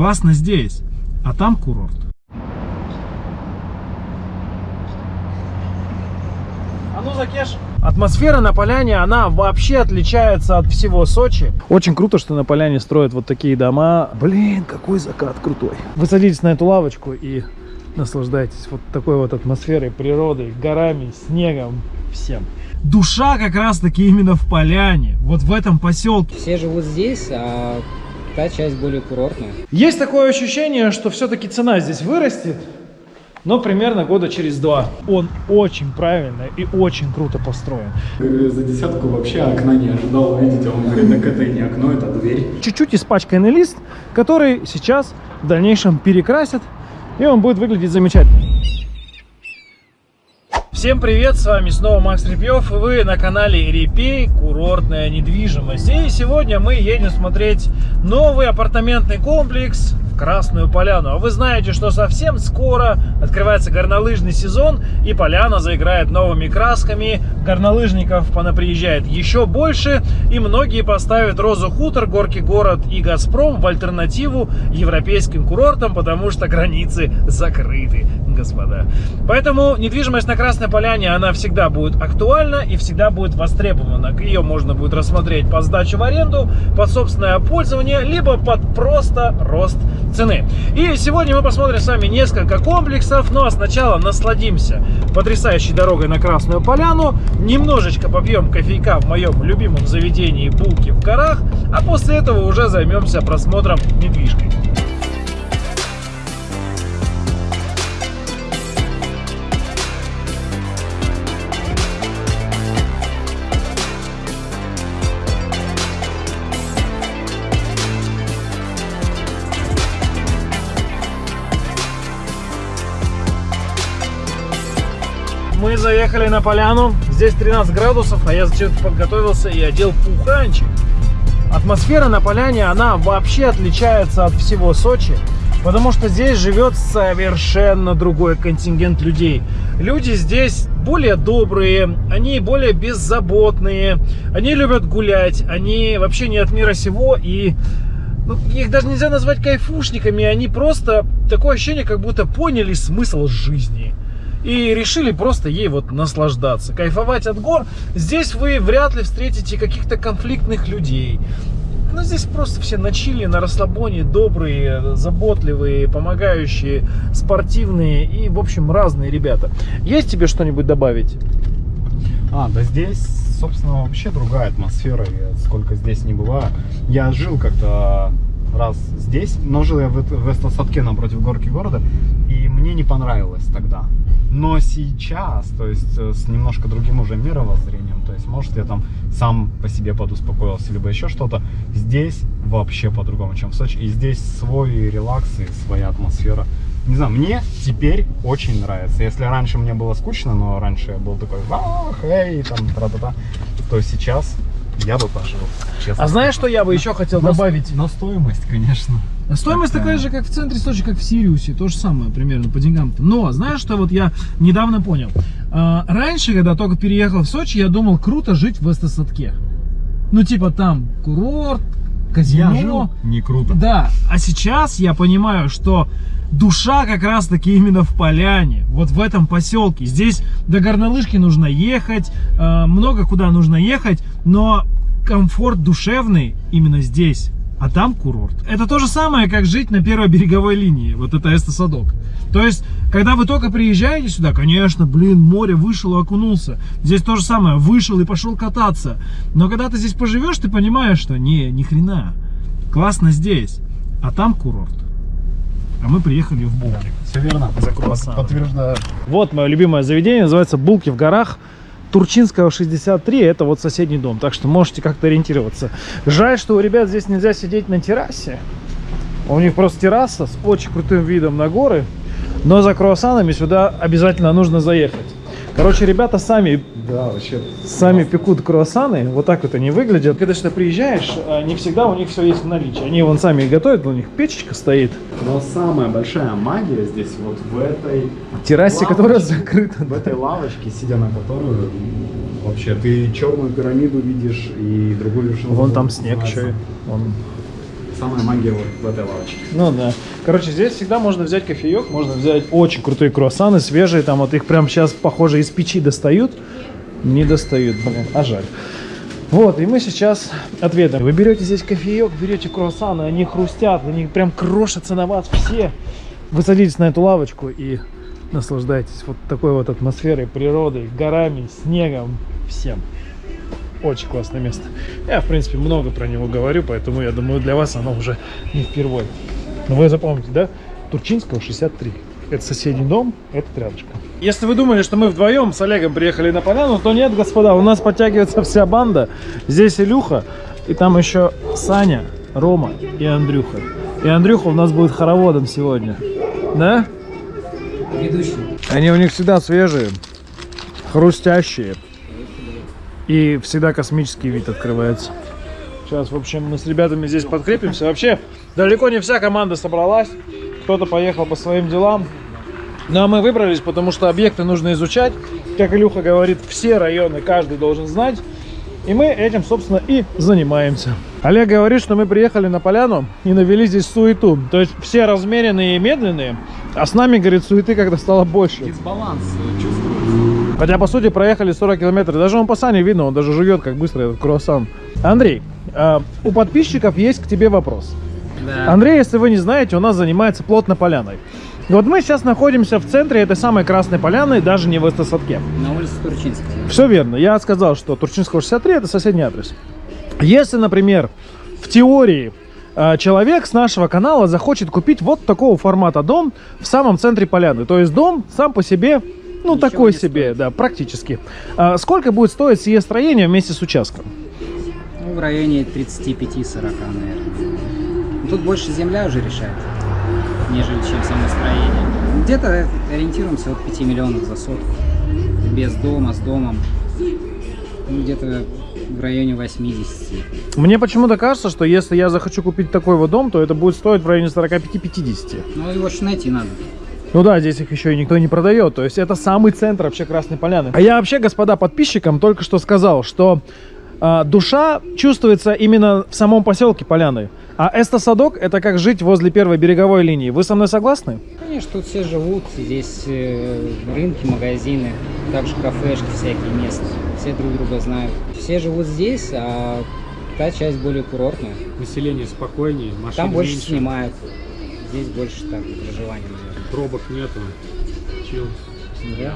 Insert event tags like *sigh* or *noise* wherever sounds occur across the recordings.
Классно здесь, а там курорт. А ну, Закеш. Атмосфера на поляне, она вообще отличается от всего Сочи. Очень круто, что на поляне строят вот такие дома. Блин, какой закат крутой. Вы садитесь на эту лавочку и наслаждайтесь вот такой вот атмосферой, природой, горами, снегом, всем. Душа как раз таки именно в поляне, вот в этом поселке. Все живут здесь, а та часть более курортная. Есть такое ощущение, что все-таки цена здесь вырастет, но примерно года через два. Он очень правильно и очень круто построен. За десятку вообще окна не ожидал увидеть, а он говорит, так это не окно, это дверь. Чуть-чуть испачканный лист, который сейчас в дальнейшем перекрасят, и он будет выглядеть замечательно. Всем привет, с вами снова Макс Репьев, и вы на канале Репей, курортная недвижимость. И сегодня мы едем смотреть новый апартаментный комплекс Красную Поляну. А вы знаете, что совсем скоро открывается горнолыжный сезон, и Поляна заиграет новыми красками, горнолыжников понаприезжает еще больше, и многие поставят Розу Хутор, Горки Город и Газпром в альтернативу европейским курортам, потому что границы закрыты, господа. Поэтому недвижимость на Красной Поляне, она всегда будет актуальна и всегда будет востребована. Ее можно будет рассмотреть под сдачу в аренду, под собственное пользование, либо под просто рост цены. И сегодня мы посмотрим с вами несколько комплексов, ну а сначала насладимся потрясающей дорогой на Красную Поляну, немножечко попьем кофейка в моем любимом заведении «Булки в горах», а после этого уже займемся просмотром недвижки. Мы заехали на поляну, здесь 13 градусов, а я зачем-то подготовился и одел пуханчик. Атмосфера на поляне, она вообще отличается от всего Сочи, потому что здесь живет совершенно другой контингент людей. Люди здесь более добрые, они более беззаботные, они любят гулять, они вообще не от мира сего и ну, их даже нельзя назвать кайфушниками, они просто такое ощущение, как будто поняли смысл жизни и решили просто ей вот наслаждаться, кайфовать от гор. Здесь вы вряд ли встретите каких-то конфликтных людей. Ну, здесь просто все на чили, на расслабоне, добрые, заботливые, помогающие, спортивные и, в общем, разные ребята. Есть тебе что-нибудь добавить? А, да здесь, собственно, вообще другая атмосфера, сколько здесь не бываю. Я жил как-то раз здесь, но жил я в, в Эстосадке напротив горки города, и мне не понравилось тогда. Но сейчас, то есть э, с немножко другим уже мировоззрением, то есть может я там сам по себе подуспокоился, либо еще что-то, здесь вообще по-другому, чем в Сочи. И здесь свой релакс и своя атмосфера. Не знаю, мне теперь очень нравится. Если раньше мне было скучно, но раньше я был такой, ах, эй, там, тра-та-та, то сейчас я бы пошел, честно. А знаешь, что я бы еще хотел на, добавить? На стоимость, конечно. Стоимость Так, такая же, как в центре Сочи, как в Сириусе. То же самое примерно по деньгам-то. Но знаешь, что вот я недавно понял? А, раньше, когда только переехал в Сочи, я думал, круто жить в Эстосадке. Ну, типа там курорт, казино. Я жил не круто. Да, а сейчас я понимаю, что душа как раз таки именно в поляне, вот в этом поселке. Здесь до горнолыжки нужно ехать, э, много куда нужно ехать, но комфорт душевный именно здесь. А там курорт. Это то же самое, как жить на первой береговой линии. Вот это Эстосадок. То есть, когда вы только приезжаете сюда, конечно, блин, море вышел и окунулся. Здесь то же самое, вышел и пошел кататься. Но когда ты здесь поживешь, ты понимаешь, что не, ни хрена. Классно здесь, а там курорт. А мы приехали в Булки. Все верно. За круассаны. Подтверждаю. Вот мое любимое заведение, называется Булки в горах. Турчинского 63, это вот соседний дом, так что можете как-то ориентироваться. Жаль, что у ребят здесь нельзя сидеть на террасе. У них просто терраса с очень крутым видом на горы, но за круассанами сюда обязательно нужно заехать. Короче, ребята сами Да, вообще. сами пекут круассаны, вот так вот они выглядят. Когда сюда приезжаешь, а, не всегда у них все есть в наличии. Они вон сами готовят, у них печечка стоит. Но самая большая магия здесь вот в этой Террасе, Лавочка. которая закрыта. в этой лавочке, сидя на которую вообще ты черную пирамиду видишь и другую вершину. Вон там называется. снег еще. Вон самая магия вот в этой лавочке. Ну да. Короче, здесь всегда можно взять кофеек, можно взять очень крутые круассаны, свежие, там вот их прям сейчас, похоже, из печи достают. Не достают, блин, а жаль. Вот, и мы сейчас ответим. Вы берете здесь кофеек, берете круассаны, они хрустят, они прям крошатся на вас все. Вы садитесь на эту лавочку и наслаждайтесь вот такой вот атмосферой, природой, горами, снегом, всем. Очень классное место. Я, в принципе, много про него говорю, поэтому я думаю, для вас оно уже не впервой. Но вы запомните, да? Турчинского 63. Это соседний дом, этот рядышком. Если вы думали, что мы вдвоем с Олегом приехали на поляну, то нет, господа, у нас подтягивается вся банда. Здесь Илюха, и там еще Саня, Рома и Андрюха. И Андрюха у нас будет хороводом сегодня. Да? Ведущий. Они у них всегда свежие, хрустящие. И всегда космический вид открывается. Сейчас, в общем, мы с ребятами здесь подкрепимся. Вообще, далеко не вся команда собралась. Кто-то поехал по своим делам. Ну, а мы выбрались, потому что объекты нужно изучать. Как Илюха говорит, все районы каждый должен знать. И мы этим, собственно, и занимаемся. Олег говорит, что мы приехали на поляну и навели здесь суету. То есть все размеренные и медленные, а с нами, говорит, суеты как-то стало больше. Дисбаланс чувствуется. Хотя, по сути, проехали 40 километров. Даже он по Сане видно, он даже жует, как быстро этот круассан. Андрей, а, у подписчиков есть к тебе вопрос. Да. Андрей, если вы не знаете, у нас занимается плотно поляной. Вот мы сейчас находимся в центре этой самой Красной Поляны, даже не в Эстосадке. На улице Турчинская. Все верно. Я сказал, что Турчинского 63 это соседний адрес. Если, например, в теории э, человек с нашего канала захочет купить вот такого формата дом в самом центре поляны, то есть дом сам по себе, ну Ничего такой себе, стоит. да, практически. А сколько будет стоить сие строение вместе с участком? Ну, в районе 35-40, наверное. Тут больше земля уже решает, нежели чем само строение. Где-то ориентируемся от 5 миллионов за сотку. Без дома, с домом. Ну, где-то в районе 80. Мне почему-то кажется, что если я захочу купить такой вот дом, то это будет стоить в районе 45-50. Ну, его же найти надо. Ну да, здесь их еще и никто не продает. То есть это самый центр вообще Красной Поляны. А я вообще, господа подписчикам, только что сказал, что а, душа чувствуется именно в самом поселке Поляны. А Эстосадок это как жить возле первой береговой линии. Вы со мной согласны? Конечно, тут все живут, здесь э, рынки, магазины, также кафешки всякие местные. Все друг друга знают. Все живут здесь, а та часть более курортная. Население спокойнее, машин Там больше меньше, снимают. Здесь больше так проживания, наверное. Пробок нету. Чил. Да.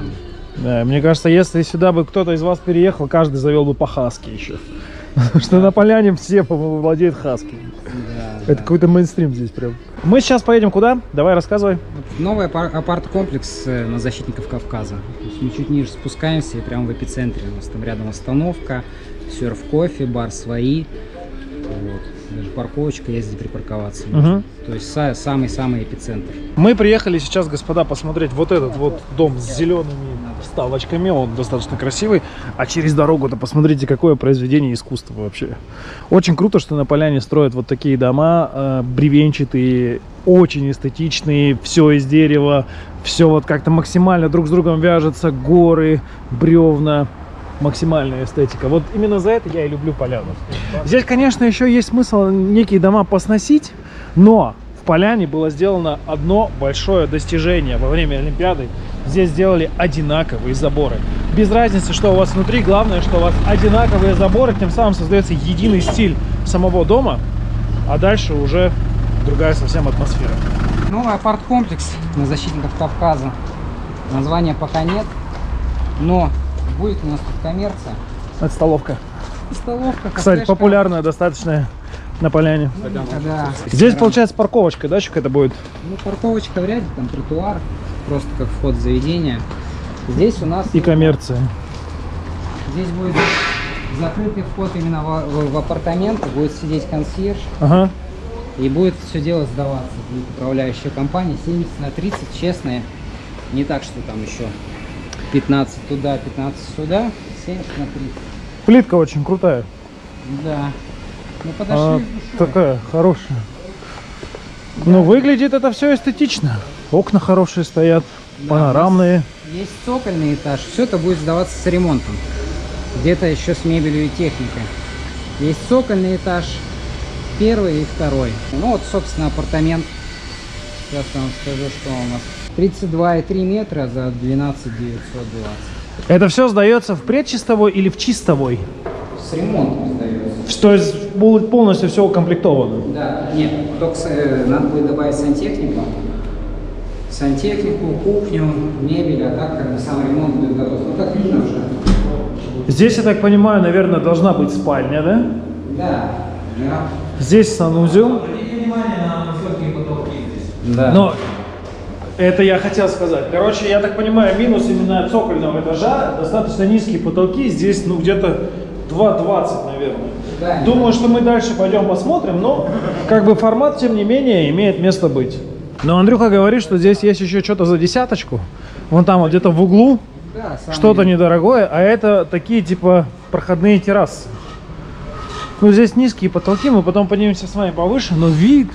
Да, мне кажется, если сюда бы кто-то из вас переехал, каждый завел бы по хаске еще. Потому *laughs* что на поляне все, по-моему, владеют хаски. Да, Это да. какой-то мейнстрим здесь прям. Мы сейчас поедем куда? Давай рассказывай. Новый апар- апарт-комплекс э, на защитников Кавказа. Мы чуть ниже спускаемся и прямо в эпицентре. У нас там рядом остановка, серф кофе, бар свои. Вот. Даже парковочка есть где припарковаться. Мгм. То есть са- самый-самый эпицентр. Мы приехали сейчас, господа, посмотреть вот этот вот дом с зелеными вставочками. Он достаточно красивый. А через дорогу-то посмотрите, какое произведение искусства вообще. Очень круто, что на поляне строят вот такие дома э, бревенчатые, очень эстетичные, все из дерева, все вот как-то максимально друг с другом вяжется, горы, бревна. Максимальная эстетика. Вот именно за это я и люблю поляну. Здесь, конечно, еще есть смысл некие дома посносить, но в поляне было сделано одно большое достижение во время Олимпиады. Здесь сделали одинаковые заборы. Без разницы, что у вас внутри, главное, что у вас одинаковые заборы, тем самым создается единый стиль самого дома, а дальше уже другая совсем атмосфера. Новый апарт-комплекс на защитников Кавказа. Названия пока нет, но будет у нас тут коммерция. Это столовка. Столовка, Кстати, популярная достаточно на поляне. Ну, да. Здесь, получается, парковочка, да, это будет? Ну, парковочка вряд ли, там тротуар, просто как вход в заведение. Здесь у нас И коммерция. здесь будет закрытый вход именно в, в- в апартаменты, будет сидеть консьерж Ага. и будет все дело сдаваться. Будет управляющая компания 70 на 30, честная. Не так, что там еще 15 туда, 15 сюда, 70 на 30. Плитка очень крутая. Да. Ну подошли А, такая хорошая. Ну, выглядит это все эстетично. Окна хорошие стоят, Да, панорамные. Есть цокольный этаж, все это будет сдаваться с ремонтом. Где-то еще с мебелью и техникой. Есть цокольный этаж, первый и второй. Ну вот, собственно, апартамент. Сейчас я вам скажу, что у нас. 32,3 метра за 12 920. Это все сдается в предчистовой или в чистовой? С ремонтом сдается. То есть будет полностью все укомплектовано? Да, нет, только э, надо будет добавить сантехнику. Сантехнику, кухню, мебель, а так как бы сам ремонт будет готов. Ну, как видно уже. Здесь, я так понимаю, наверное, должна быть спальня, да? Да, да. Здесь санузел. Да. Но это я хотел сказать. Короче, я так понимаю, минус именно цокольного этажа, достаточно низкие потолки. Здесь, ну, где-то 2,20, наверное. Да. Думаю, что мы дальше пойдем посмотрим, но как бы формат, тем не менее, имеет место быть. Но Андрюха говорит, что здесь есть еще что-то за десяточку. Вон там вот где-то в углу Да, что-то недорогое, а это такие типа проходные террасы. Ну, здесь низкие потолки, мы потом поднимемся с вами повыше, но вид,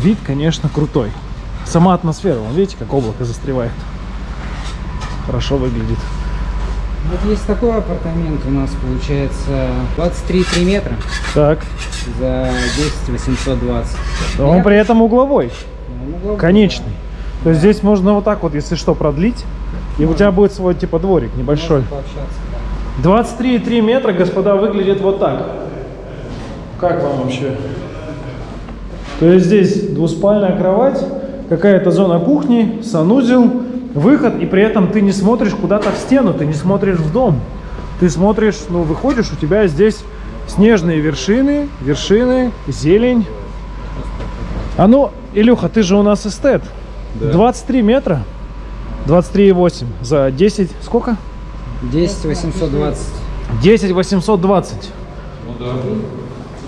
вид, конечно, крутой. Сама атмосфера, вон, видите, как облако застревает. Хорошо выглядит. Вот есть такой апартамент у нас, получается, 23,3 метра Так, за 10 820. он Я- при этом угловой, угловой, конечный. То есть здесь можно вот так вот, если что, продлить, и у тебя будет свой типа дворик да. небольшой. Можно да. 23,3 метра, господа, выглядит вот так. Как вам вообще? То есть здесь двуспальная кровать, какая-то зона кухни, санузел, выход, и при этом ты не смотришь куда-то в стену, ты не смотришь в дом. Ты смотришь, ну, выходишь, у тебя здесь снежные вершины, вершины, зелень. А ну, Илюха, ты же у нас эстет. 23 метра, 23,8 за 10, сколько? 10 820. 10 820. Г-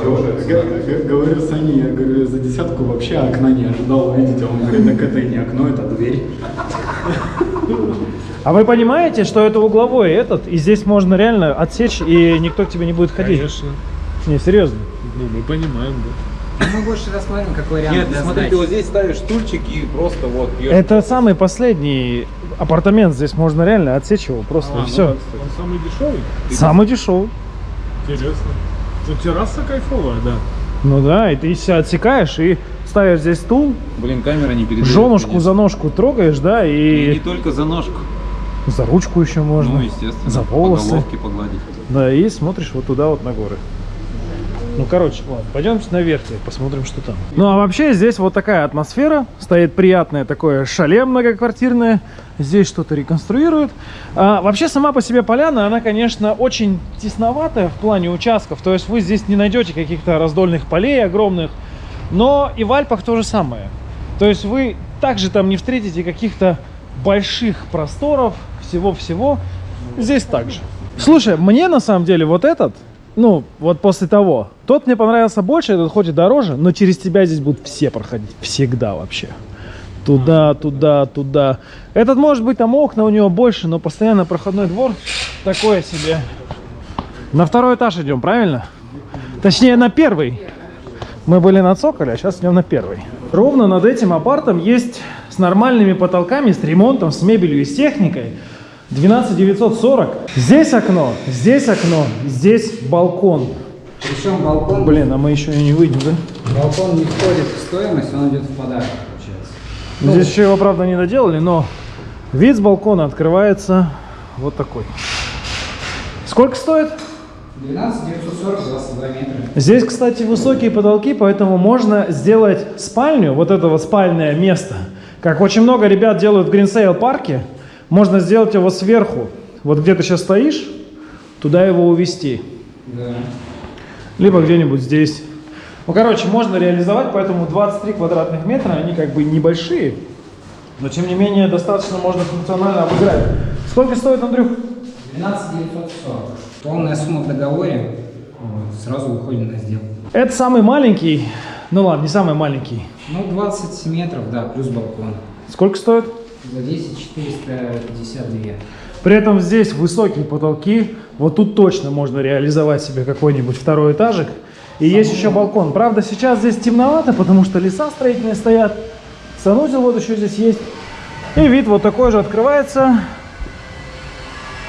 г- Говорю Сане, я говорю, за десятку вообще окна не ожидал увидеть, а он говорит, так это и не окно, это дверь. А вы понимаете, что это угловой этот, и здесь можно реально отсечь, и никто к тебе не будет ходить? Конечно. Не, серьезно. Ну, мы понимаем, да. Ну, Мы больше рассмотрим как вариант Нет, для смотрите, сдачи. вот здесь ставишь стульчик и просто вот пьешь. Это самый последний апартамент, здесь можно реально отсечь его просто, и все. Он самый дешевый? Самый дешевый. Интересно. Ну, терраса кайфовая, да. Ну да, и ты себя отсекаешь и ставишь здесь стул, Блин, камера не передает. женушку конечно. за ножку трогаешь, да, И не и только за ножку. за ручку еще можно. Ну, естественно. За По волосы. головке погладить. Да, и смотришь вот туда вот на горы. Ну, короче, ладно, пойдемте наверх, теперь посмотрим, что там. Ну, а вообще здесь вот такая атмосфера. Стоит приятное такое шале многоквартирное. Здесь что-то реконструируют. А, вообще, сама по себе поляна, она, конечно, очень тесноватая в плане участков. То есть вы здесь не найдете каких-то раздольных полей огромных. Но и в Альпах то же самое. То есть вы также там не встретите каких-то больших просторов, всего-всего. Здесь также. Слушай, мне на самом деле вот этот, ну, вот после того, тот мне понравился больше, этот хоть и дороже, но через тебя здесь будут все проходить. Всегда вообще. Туда, туда, туда. Этот может быть там окна у него больше, но постоянно проходной двор такое себе. На второй этаж идем, правильно? Точнее, на первый. Мы были на цоколе, а сейчас идем на первый. Ровно над этим апартом есть с нормальными потолками, с ремонтом, с мебелью и с техникой. 12940. Здесь окно, здесь окно, здесь балкон. Причем балкон, Блин, а мы еще и не выйдем, да? балкон не входит в стоимость, он идет в подарок, Здесь еще его, правда, не доделали, но вид с балкона открывается вот такой. Сколько стоит? 12 940, 22 метра. Здесь, кстати, высокие потолки, поэтому можно сделать спальню, вот это вот спальное место. Как очень много ребят делают в Гринсейл парке, можно сделать его сверху. Вот где ты сейчас стоишь, туда его увести. Да. Либо где-нибудь здесь. Ну, короче, можно реализовать, поэтому 23 квадратных метра, они как бы небольшие, но тем не менее достаточно можно функционально обыграть. Сколько стоит, Андрюх? 12 940. Полная сумма в договоре. Сразу выходим на сделку. Это самый маленький, ну ладно, не самый маленький. Ну, 20 метров, да, плюс балкон. Сколько стоит? За 10 452. При этом здесь высокие потолки. Вот тут точно можно реализовать себе какой-нибудь второй этажик. И есть еще балкон. Правда, сейчас здесь темновато, потому что леса строительные стоят. Санузел вот еще здесь есть. И вид вот такой же открывается.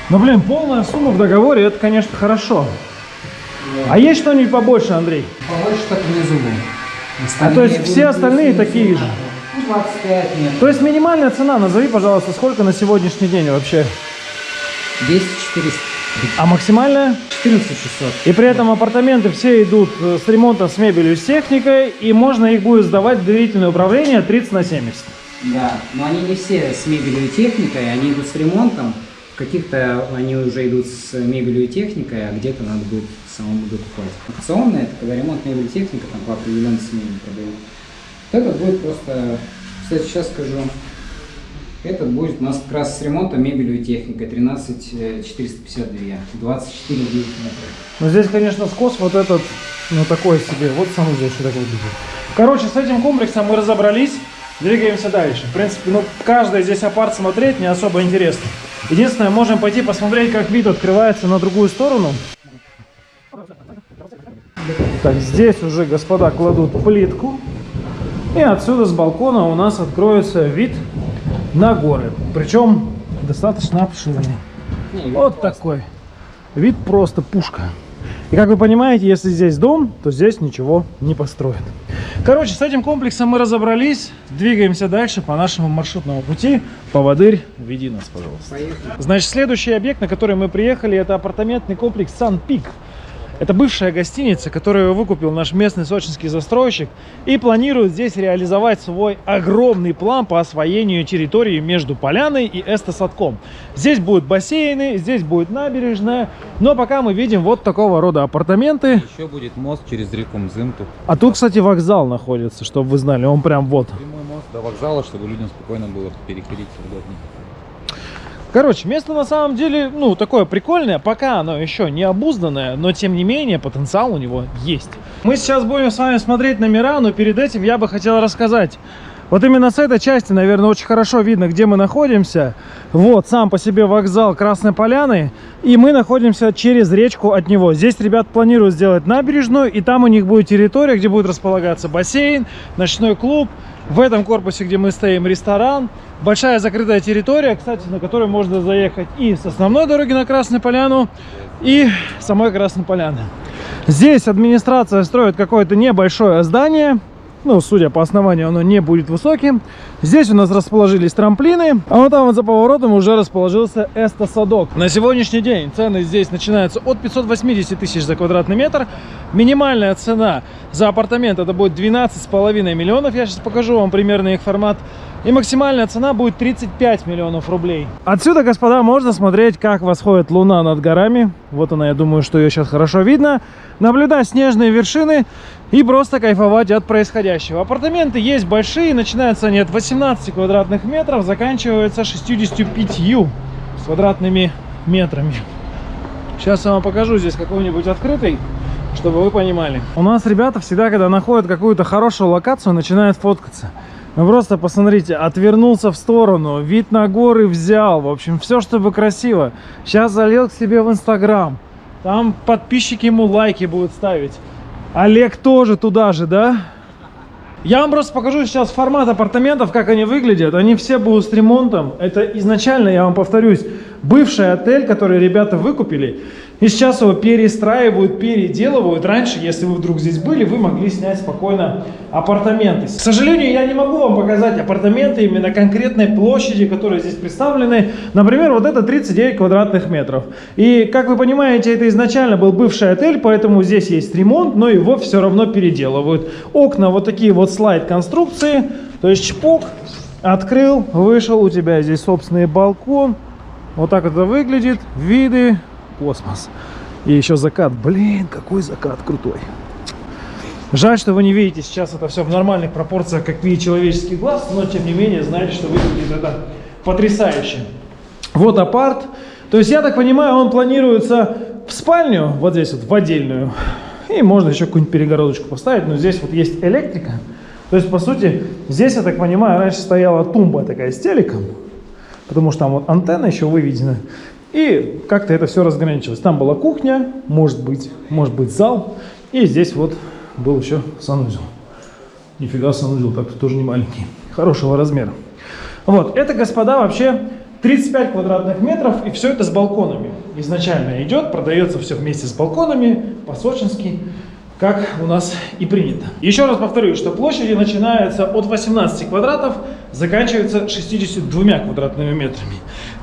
Но, блин, полная сумма в договоре, это, конечно, хорошо. А есть что-нибудь побольше, Андрей? Побольше так внизу был. А то есть все остальные такие же? Ну, 25 метров. То есть минимальная цена, назови, пожалуйста, сколько на сегодняшний день вообще? 200 400. А максимальная? 14 600. И при этом апартаменты все идут э, с ремонтом, с мебелью, с техникой, и можно их будет сдавать в доверительное управление 30 на 70. Да, но они не все с мебелью и техникой, они идут с ремонтом. Каких-то они уже идут с мебелью и техникой, а где-то надо будет самому докупать. Акционные, это когда ремонт мебели и техника там по определенной смене продают. Вот этот будет просто, кстати, сейчас скажу, этот будет у нас как раз с ремонтом мебелью и техникой 13 452, 24 9 метров. Но здесь, конечно, скос вот этот, ну такой себе. Вот санузел еще так выглядит. Короче, с этим комплексом мы разобрались. Двигаемся дальше. В принципе, ну, каждый здесь апарт смотреть не особо интересно. Единственное, можем пойти посмотреть, как вид открывается на другую сторону. Так, здесь уже господа кладут плитку. И отсюда с балкона у нас откроется вид на горы. Причем достаточно обширный. Вот такой. Вид просто пушка. И как вы понимаете, если здесь дом, то здесь ничего не построят. Короче, с этим комплексом мы разобрались. Двигаемся дальше по нашему маршрутному пути. Поводырь, веди нас, пожалуйста. Поехали. Значит, следующий объект, на который мы приехали, это апартаментный комплекс Сан Пик. Это бывшая гостиница, которую выкупил наш местный сочинский застройщик и планирует здесь реализовать свой огромный план по освоению территории между Поляной и Эстосадком. Здесь будут бассейны, здесь будет набережная, но пока мы видим вот такого рода апартаменты. Еще будет мост через реку Мзымту. А тут, кстати, вокзал находится, чтобы вы знали, он прям вот. Прямой мост до вокзала, чтобы людям спокойно было переходить удобнее. Короче, место на самом деле, ну, такое прикольное, пока оно еще не обузданное, но тем не менее потенциал у него есть. Мы сейчас будем с вами смотреть номера, но перед этим я бы хотел рассказать. Вот именно с этой части, наверное, очень хорошо видно, где мы находимся. Вот, сам по себе вокзал Красной Поляны. И мы находимся через речку от него. Здесь ребят планируют сделать набережную, и там у них будет территория, где будет располагаться бассейн, ночной клуб. В этом корпусе, где мы стоим, ресторан. Большая закрытая территория, кстати, на которой можно заехать и с основной дороги на Красную Поляну, и самой Красной Поляны. Здесь администрация строит какое-то небольшое здание. Ну, судя по основанию, оно не будет высоким. Здесь у нас расположились трамплины, а вот там вот за поворотом уже расположился эстосадок. На сегодняшний день цены здесь начинаются от 580 тысяч за квадратный метр. Минимальная цена за апартамент это будет 12,5 миллионов. Я сейчас покажу вам примерно их формат. И максимальная цена будет 35 миллионов рублей. Отсюда, господа, можно смотреть, как восходит луна над горами. Вот она, я думаю, что ее сейчас хорошо видно. Наблюдать снежные вершины и просто кайфовать от происходящего. Апартаменты есть большие, начинаются они от 18 квадратных метров, заканчиваются 65 квадратными метрами. Сейчас я вам покажу здесь какой-нибудь открытый, чтобы вы понимали. У нас ребята всегда, когда находят какую-то хорошую локацию, начинают фоткаться. Ну просто посмотрите, отвернулся в сторону, вид на горы взял, в общем, все, чтобы красиво. Сейчас залил к себе в Инстаграм, там подписчики ему лайки будут ставить. Олег тоже туда же, да? Я вам просто покажу сейчас формат апартаментов, как они выглядят. Они все будут с ремонтом. Это изначально, я вам повторюсь, бывший отель, который ребята выкупили. И сейчас его перестраивают, переделывают. Раньше, если вы вдруг здесь были, вы могли снять спокойно апартаменты. К сожалению, я не могу вам показать апартаменты именно конкретной площади, которые здесь представлены. Например, вот это 39 квадратных метров. И, как вы понимаете, это изначально был бывший отель, поэтому здесь есть ремонт, но его все равно переделывают. Окна вот такие вот слайд-конструкции. То есть чпок, открыл, вышел, у тебя здесь собственный балкон. Вот так это выглядит. Виды, космос. И еще закат. Блин, какой закат крутой. Жаль, что вы не видите сейчас это все в нормальных пропорциях, как видит человеческий глаз, но тем не менее знаете, что выглядит это потрясающе. Вот апарт. То есть, я так понимаю, он планируется в спальню, вот здесь вот, в отдельную. И можно еще какую-нибудь перегородочку поставить, но здесь вот есть электрика. То есть, по сути, здесь, я так понимаю, раньше стояла тумба такая с телеком, потому что там вот антенна еще выведена. И как-то это все разграничилось. Там была кухня, может быть, может быть зал. И здесь вот был еще санузел. Нифига санузел, так тоже не маленький. Хорошего размера. Вот, это, господа, вообще 35 квадратных метров, и все это с балконами. Изначально идет, продается все вместе с балконами, по-сочински, как у нас и принято. Еще раз повторюсь, что площади начинаются от 18 квадратов, заканчиваются 62 квадратными метрами.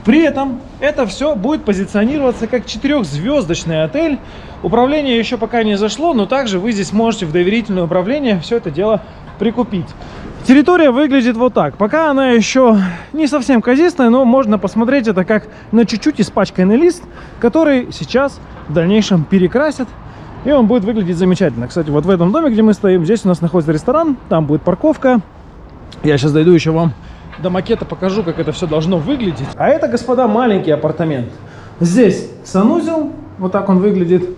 При этом это все будет позиционироваться как четырехзвездочный отель. Управление еще пока не зашло, но также вы здесь можете в доверительное управление все это дело прикупить. Территория выглядит вот так. Пока она еще не совсем казистая, но можно посмотреть это как на чуть-чуть испачканный лист, который сейчас в дальнейшем перекрасят. И он будет выглядеть замечательно. Кстати, вот в этом доме, где мы стоим, здесь у нас находится ресторан, там будет парковка. Я сейчас дойду еще вам до макета, покажу, как это все должно выглядеть. А это, господа, маленький апартамент. Здесь санузел, вот так он выглядит.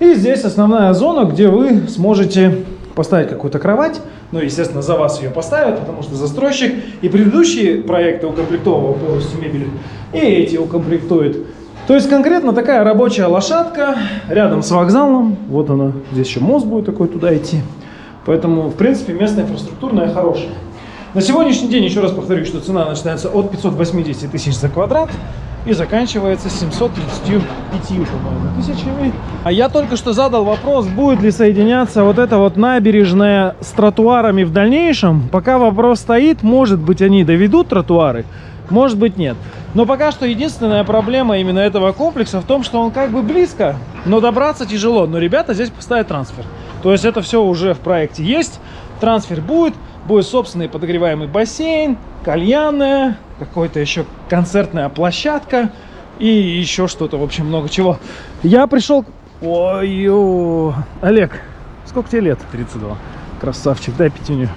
И здесь основная зона, где вы сможете поставить какую-то кровать. Ну, естественно, за вас ее поставят, потому что застройщик и предыдущие проекты укомплектовывал полностью мебель, и эти укомплектует. То есть конкретно такая рабочая лошадка рядом с вокзалом. Вот она, здесь еще мост будет такой туда идти. Поэтому, в принципе, местная инфраструктурная хорошая. На сегодняшний день, еще раз повторюсь, что цена начинается от 580 тысяч за квадрат и заканчивается 735, по-моему, тысячами. А я только что задал вопрос, будет ли соединяться вот эта вот набережная с тротуарами в дальнейшем. Пока вопрос стоит, может быть они доведут тротуары, может быть нет. Но пока что единственная проблема именно этого комплекса в том, что он как бы близко, но добраться тяжело. Но ребята здесь поставят трансфер. То есть это все уже в проекте есть, трансфер будет, будет собственный подогреваемый бассейн, кальянная, какой-то еще концертная площадка и еще что-то, в общем, много чего. Я пришел... Ой, ой, Олег, сколько тебе лет? 32. Красавчик, дай пятюню.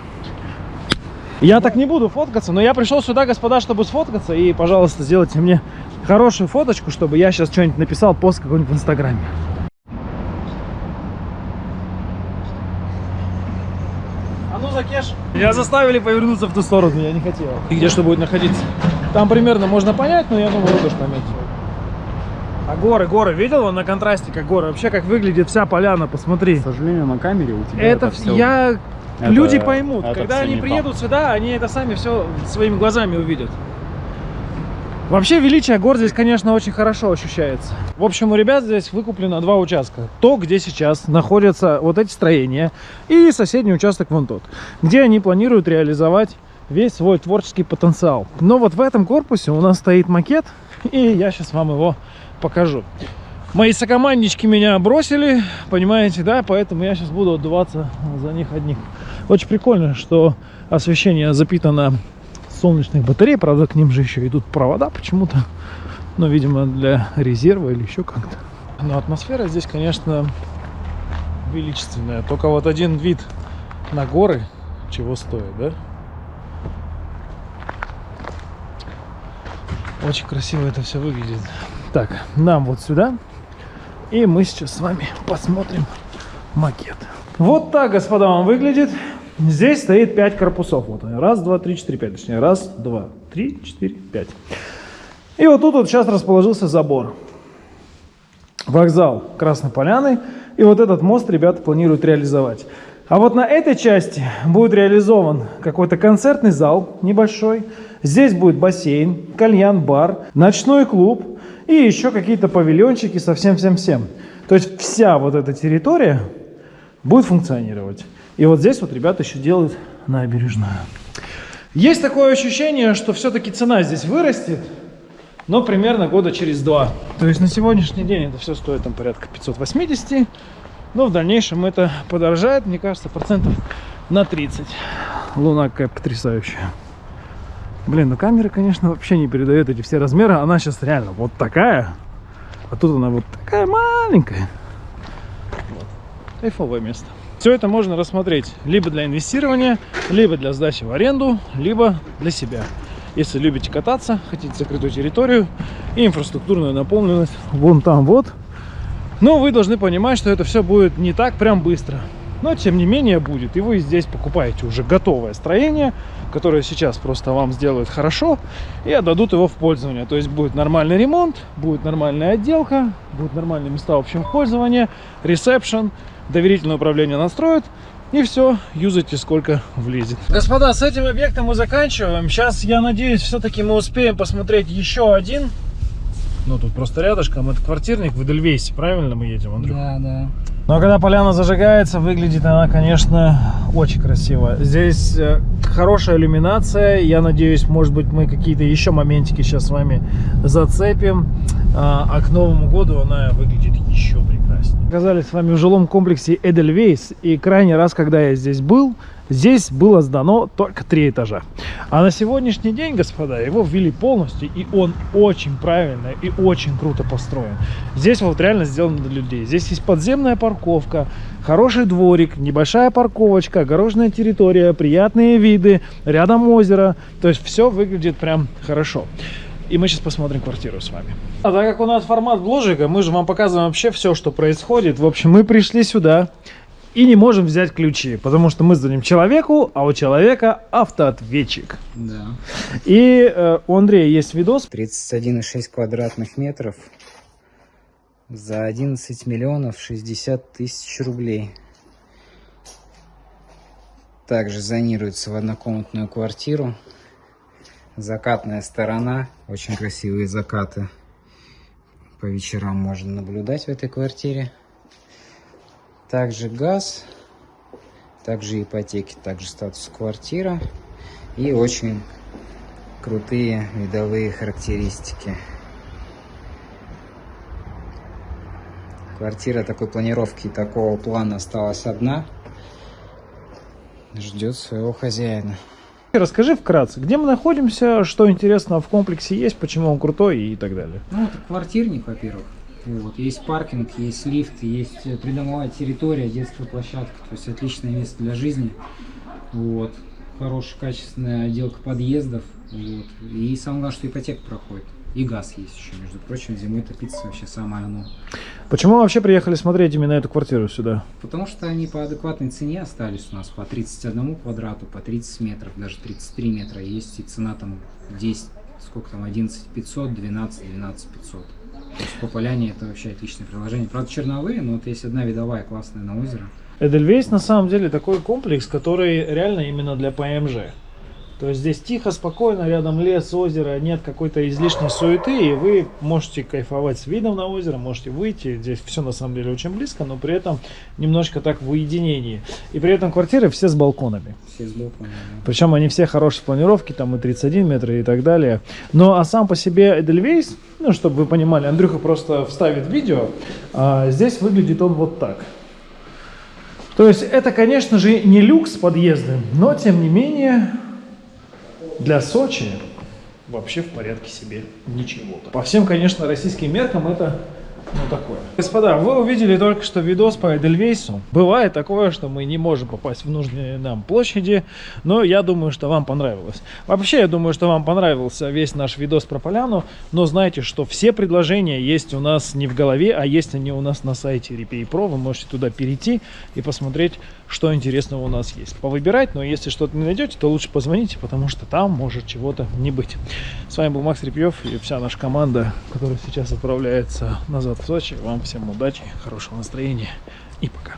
Я так не буду фоткаться, но я пришел сюда, господа, чтобы сфоткаться. И, пожалуйста, сделайте мне хорошую фоточку, чтобы я сейчас что-нибудь написал, пост какой-нибудь в Инстаграме. А ну, Закеш. Меня заставили повернуться в ту сторону, я не хотел. И где что будет находиться? Там примерно можно понять, но я думаю, тоже поймете. А горы, горы, видел он на контрасте, как горы? Вообще, как выглядит вся поляна, посмотри. К сожалению, на камере у тебя Это, это, вс- всё- я... это- Люди поймут, это когда они приедут сюда, они это сами все своими глазами увидят. Вообще величие гор здесь, конечно, очень хорошо ощущается. В общем, у ребят здесь выкуплено два участка. То, где сейчас находятся вот эти строения, и соседний участок вон тот, где они планируют реализовать весь свой творческий потенциал. Но вот в этом корпусе у нас стоит макет, и я сейчас вам его покажу. Мои сокоманднички меня бросили, понимаете, да, поэтому я сейчас буду отдуваться за них одних. Очень прикольно, что освещение запитано солнечных батарей, правда, к ним же еще идут провода почему-то, но, видимо, для резерва или еще как-то. Но атмосфера здесь, конечно, величественная. Только вот один вид на горы чего стоит, да? Очень красиво это все выглядит. Так, нам вот сюда. И мы сейчас с вами посмотрим макет. Вот так, господа, он выглядит. Здесь стоит 5 корпусов. Вот они. Раз, два, три, четыре, пять. Точнее, раз, два, три, четыре, пять. И вот тут вот сейчас расположился забор. Вокзал Красной Поляны. И вот этот мост ребята планируют реализовать. А вот на этой части будет реализован какой-то концертный зал небольшой. Здесь будет бассейн, кальян-бар, ночной клуб и еще какие-то павильончики со всем-всем-всем. То есть вся вот эта территория будет функционировать. И вот здесь вот ребята еще делают набережную. Есть такое ощущение, что все-таки цена здесь вырастет, но примерно года через два. То есть на сегодняшний день это все стоит там порядка 580, но в дальнейшем это подорожает, мне кажется, процентов на 30. Луна какая потрясающая. Блин, ну камера, конечно, вообще не передает эти все размеры. Она сейчас реально вот такая, а тут она вот такая маленькая. Вот. Кайфовое место. Все это можно рассмотреть либо для инвестирования, либо для сдачи в аренду, либо для себя. Если любите кататься, хотите закрытую территорию и инфраструктурную наполненность вон там вот. Но вы должны понимать, что это все будет не так прям быстро. Но тем не менее будет. И вы здесь покупаете уже готовое строение, которое сейчас просто вам сделают хорошо и отдадут его в пользование. То есть будет нормальный ремонт, будет нормальная отделка, будут нормальные места общего пользования, ресепшн, доверительное управление настроят, И все, юзайте сколько влезет. Господа, с этим объектом мы заканчиваем. Сейчас, я надеюсь, все-таки мы успеем посмотреть еще один. Ну, тут просто рядышком. Это квартирник в Эдельвейсе. Правильно мы едем, Андрюх? Да, да. Но когда поляна зажигается, выглядит она, конечно, очень красиво. Здесь э, хорошая иллюминация. Я надеюсь, может быть, мы какие-то еще моментики сейчас с вами зацепим. А, а к Новому году она выглядит еще прекраснее. Оказались с вами в жилом комплексе Эдельвейс. И крайний раз, когда я здесь был, здесь было сдано только три этажа. А на сегодняшний день, господа, его ввели полностью, и он очень правильно и очень круто построен. Здесь вот реально сделано для людей. Здесь есть подземная парковка, хороший дворик, небольшая парковочка, огороженная территория, приятные виды, рядом озеро. То есть все выглядит прям хорошо. И мы сейчас посмотрим квартиру с вами. А так как у нас формат бложика, мы же вам показываем вообще все, что происходит. В общем, мы пришли сюда и не можем взять ключи, потому что мы звоним человеку, а у человека автоответчик. Да. И э, у Андрея есть видос. 31,6 квадратных метров за 11 миллионов 60 тысяч рублей. Также зонируется в однокомнатную квартиру. Закатная сторона. Очень красивые закаты. По вечерам можно наблюдать в этой квартире. Также газ. Также ипотеки. Также статус квартира. И очень крутые видовые характеристики. Квартира такой планировки и такого плана осталась одна. Ждет своего хозяина. Расскажи вкратце, где мы находимся, что интересного в комплексе есть, почему он крутой и так далее. Ну, это квартирник, во-первых. Вот. Есть паркинг, есть лифт, есть э, придомовая территория, детская площадка. То есть отличное место для жизни. Вот. Хорошая, качественная отделка подъездов. Вот. И самое главное, что ипотека проходит. И газ есть еще, между прочим. Зимой топиться вообще самое оно. Почему вообще приехали смотреть именно эту квартиру сюда? Потому что они по адекватной цене остались у нас по 31 квадрату, по 30 метров, даже 33 метра. Есть и цена там 10, сколько там, 11 500, 12, 12 500. То есть по поляне это вообще отличное приложение. Правда, черновые, но вот есть одна видовая классная на озеро. Эдельвейс на самом деле такой комплекс, который реально именно для ПМЖ. То есть здесь тихо, спокойно, рядом лес, озеро, нет какой-то излишней суеты, и вы можете кайфовать с видом на озеро, можете выйти. Здесь все на самом деле очень близко, но при этом немножко так в уединении. И при этом квартиры все с балконами. Все с балкона, да. Причем они все хорошие планировки, там и 31 метр и так далее. Ну а сам по себе Эдельвейс, ну чтобы вы понимали, Андрюха просто вставит видео, а здесь выглядит он вот так. То есть это, конечно же, не люкс подъезды, но тем не менее для Сочи вообще в порядке себе ничего. По всем, конечно, российским меркам это ну такое. Господа, вы увидели только что видос по Эдельвейсу. Бывает такое, что мы не можем попасть в нужные нам площади, но я думаю, что вам понравилось. Вообще, я думаю, что вам понравился весь наш видос про поляну, но знайте, что все предложения есть у нас не в голове, а есть они у нас на сайте Replay Pro. Вы можете туда перейти и посмотреть, что интересного у нас есть. Повыбирать, но если что-то не найдете, то лучше позвоните, потому что там может чего-то не быть. С вами был Макс Репьев и вся наша команда, которая сейчас отправляется назад в Сочи. Вам всем удачи, хорошего настроения и пока.